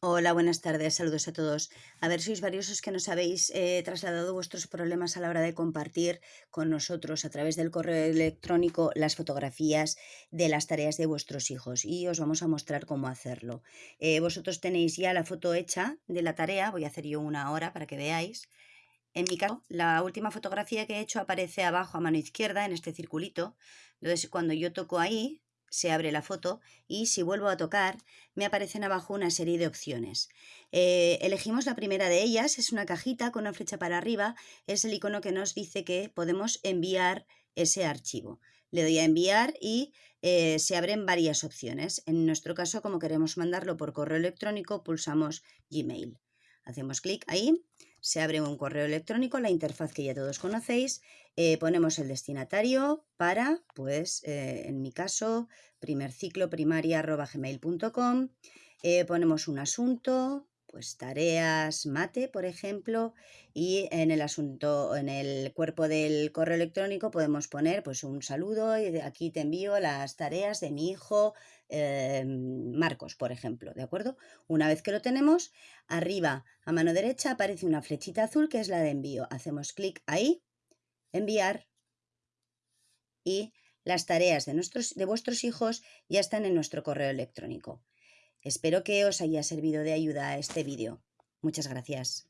Hola, buenas tardes, saludos a todos. A ver, sois varios que nos habéis eh, trasladado vuestros problemas a la hora de compartir con nosotros a través del correo electrónico las fotografías de las tareas de vuestros hijos y os vamos a mostrar cómo hacerlo. Eh, vosotros tenéis ya la foto hecha de la tarea, voy a hacer yo una hora para que veáis. En mi caso, la última fotografía que he hecho aparece abajo a mano izquierda en este circulito. Entonces, cuando yo toco ahí, se abre la foto y si vuelvo a tocar me aparecen abajo una serie de opciones. Eh, elegimos la primera de ellas, es una cajita con una flecha para arriba, es el icono que nos dice que podemos enviar ese archivo. Le doy a enviar y eh, se abren varias opciones. En nuestro caso, como queremos mandarlo por correo electrónico, pulsamos Gmail. Hacemos clic ahí, se abre un correo electrónico, la interfaz que ya todos conocéis, eh, ponemos el destinatario para, pues, eh, en mi caso, primer ciclo primaria gmail.com, eh, ponemos un asunto, pues tareas mate, por ejemplo, y en el asunto, en el cuerpo del correo electrónico podemos poner pues un saludo y aquí te envío las tareas de mi hijo em, Marcos, por ejemplo, ¿de acuerdo? Una vez que lo tenemos, arriba a mano derecha aparece una flechita azul que es la de envío. Hacemos clic ahí, enviar y las tareas de, nuestros, de vuestros hijos ya están en nuestro correo electrónico. Espero que os haya servido de ayuda este vídeo. Muchas gracias.